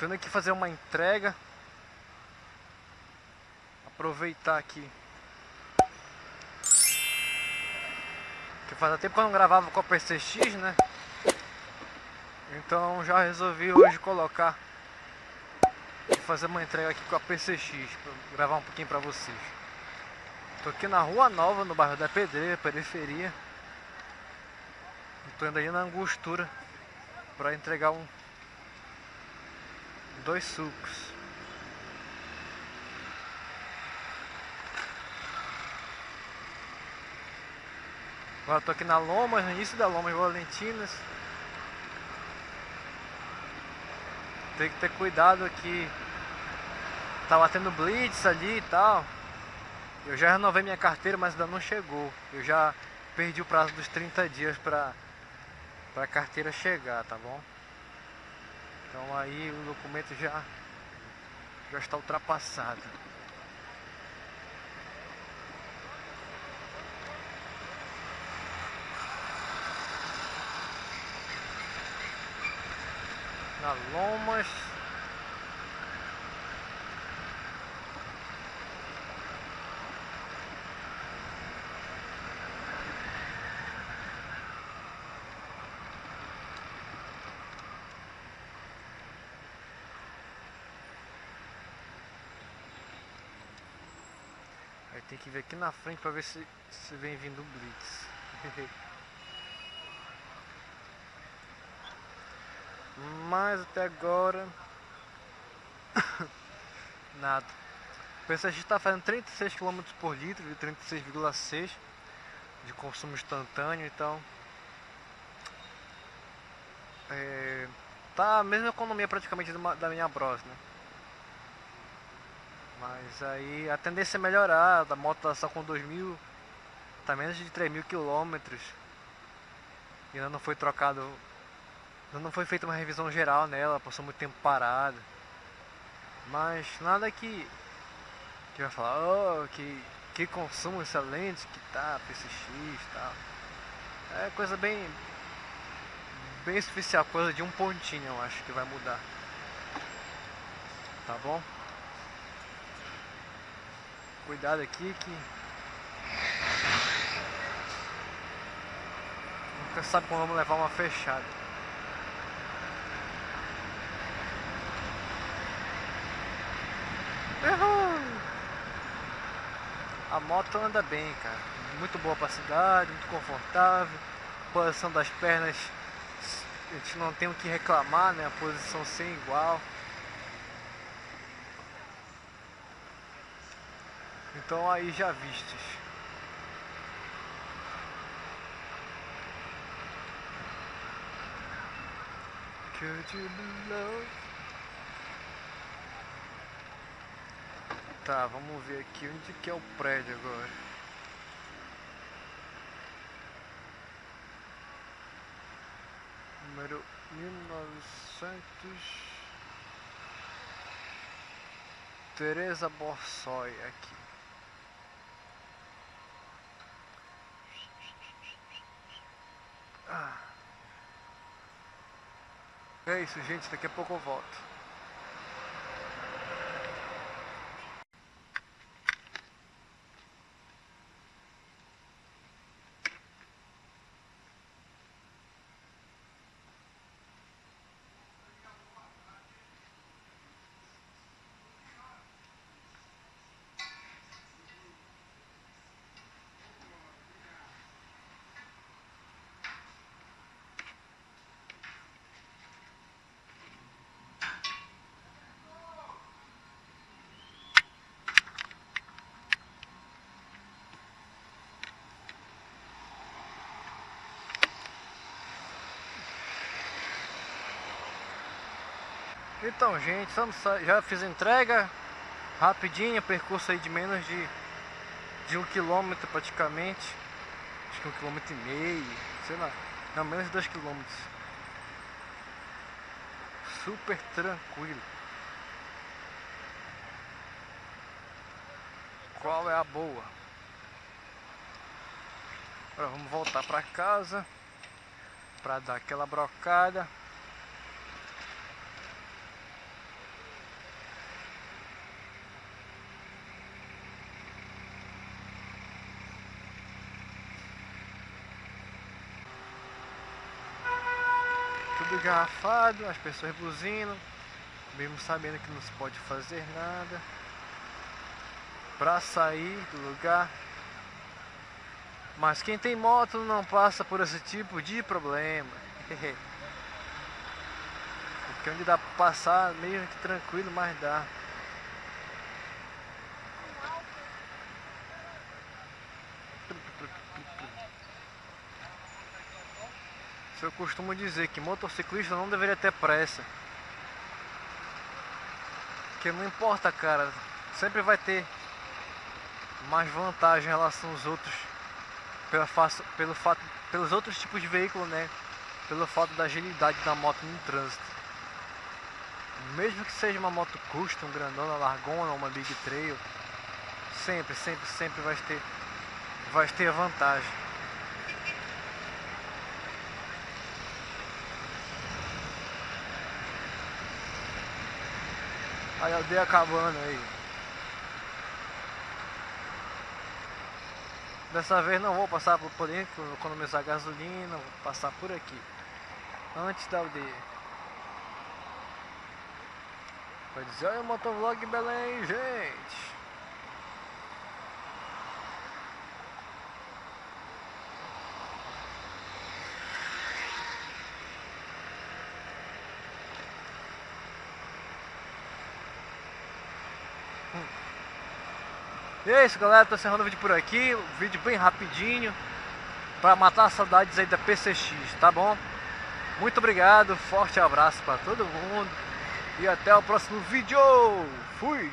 Tendo aqui fazer uma entrega. Aproveitar aqui. Que faz tempo que eu não gravava com a PCX, né? Então já resolvi hoje colocar e fazer uma entrega aqui com a PCX para gravar um pouquinho para vocês. Tô aqui na Rua Nova, no bairro da Pedreira, periferia. Estou indo aí na Angostura para entregar um dois sucos. Agora estou aqui na Lomas, no início da Lomas Valentinas. Tem que ter cuidado aqui. Tava tendo blitz ali e tal. Eu já renovei minha carteira, mas ainda não chegou. Eu já perdi o prazo dos 30 dias para a carteira chegar, tá bom? Então aí o documento já, já está ultrapassado. Na Lomas Aí tem que ver aqui na frente para ver se, se vem vindo o Blitz. Mas até agora nada. O PSX está fazendo 36 km por litro, de 36,6 de consumo instantâneo, então é, tá a mesma economia praticamente da minha Bros, né? Mas aí a tendência é melhorar, a moto tá só com 2 mil, tá menos de 3 mil quilômetros. E ainda não foi trocado, ainda não foi feita uma revisão geral nela, passou muito tempo parada. Mas nada que, que vai falar, oh, que, que consumo excelente que tá, PCX e tal. É coisa bem, bem superficial, coisa de um pontinho eu acho que vai mudar. Tá bom? Cuidado aqui que nunca sabe quando vamos levar uma fechada. A moto anda bem, cara. Muito boa para cidade, muito confortável. Posição das pernas, a gente não tem o que reclamar, né? A posição sem igual. Então aí já love? Tá, vamos ver aqui onde que é o prédio agora. Número 1900 Teresa Borsoi aqui. É isso, gente. Daqui a pouco eu volto. Então gente, já fiz entrega rapidinho, percurso aí de menos de, de um quilômetro praticamente. Acho que um quilômetro e meio, sei lá, não, menos de dois quilômetros. Super tranquilo. Qual é a boa? Agora vamos voltar para casa para dar aquela brocada tudo garrafado, as pessoas buzinam, mesmo sabendo que não se pode fazer nada. Pra sair do lugar. Mas quem tem moto não passa por esse tipo de problema. Porque onde dá pra passar meio que tranquilo, mas dá. Costumo dizer que motociclista não deveria ter pressa. Porque não importa, cara. Sempre vai ter mais vantagem em relação aos outros. Pela, pelo fato, pelos outros tipos de veículo, né? Pelo fato da agilidade da moto no trânsito. Mesmo que seja uma moto custom, grandona, largona, uma big trail. Sempre, sempre, sempre vai ter, vai ter vantagem. Aí a aldeia acabando aí. Dessa vez não vou passar por Polinho, economizar gasolina, vou passar por aqui. Antes da aldeia. Vai dizer, olha o motovlog Belém, gente. E é isso galera, tô encerrando o vídeo por aqui, um vídeo bem rapidinho Pra matar as saudades aí da PCX, tá bom? Muito obrigado, forte abraço pra todo mundo. E até o próximo vídeo, fui!